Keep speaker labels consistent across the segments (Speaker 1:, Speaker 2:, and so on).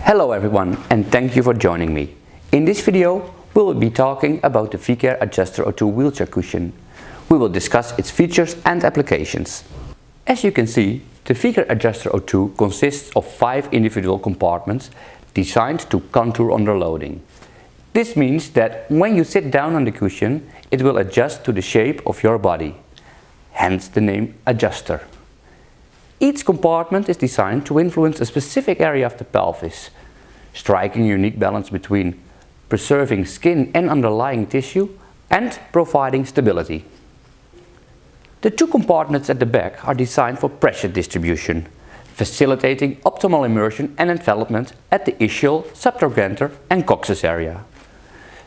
Speaker 1: Hello everyone and thank you for joining me. In this video we will be talking about the Vicair Adjuster O2 wheelchair cushion. We will discuss its features and applications. As you can see, the Vicair Adjuster O2 consists of five individual compartments designed to contour under loading. This means that when you sit down on the cushion, it will adjust to the shape of your body. Hence the name adjuster. Each compartment is designed to influence a specific area of the pelvis, striking a unique balance between preserving skin and underlying tissue and providing stability. The two compartments at the back are designed for pressure distribution, facilitating optimal immersion and envelopment at the ischial, subtrochanter and coccyx area.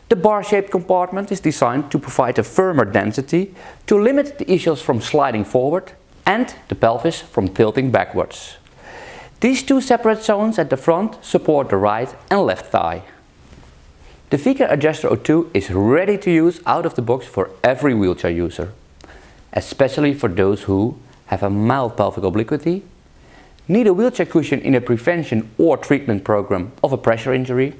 Speaker 1: The bar-shaped compartment is designed to provide a firmer density to limit the ischials from sliding forward and the pelvis from tilting backwards. These two separate zones at the front support the right and left thigh. The Vicair Adjuster O2 is ready to use out of the box for every wheelchair user, especially for those who have a mild pelvic obliquity, need a wheelchair cushion in a prevention or treatment program of a pressure injury,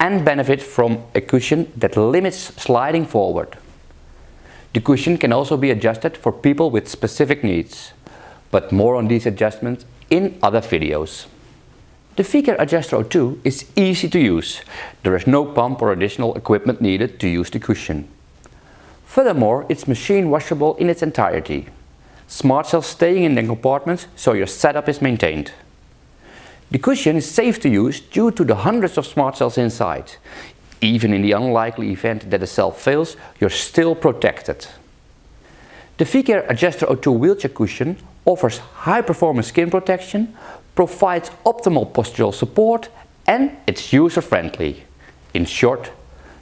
Speaker 1: and benefit from a cushion that limits sliding forward. The cushion can also be adjusted for people with specific needs, but more on these adjustments in other videos. The Vicair Adjuster O2 is easy to use. There is no pump or additional equipment needed to use the cushion. Furthermore, it's machine washable in its entirety. Smart cells staying in the compartments so your setup is maintained. The cushion is safe to use due to the hundreds of smart cells inside. Even in the unlikely event that a cell fails, you're still protected. The Vicair Adjuster O2 wheelchair cushion offers high performance skin protection, provides optimal postural support and it's user friendly. In short,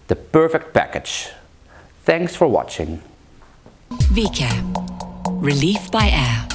Speaker 1: the perfect package. Thanks for watching.
Speaker 2: Vicair. Relief by air.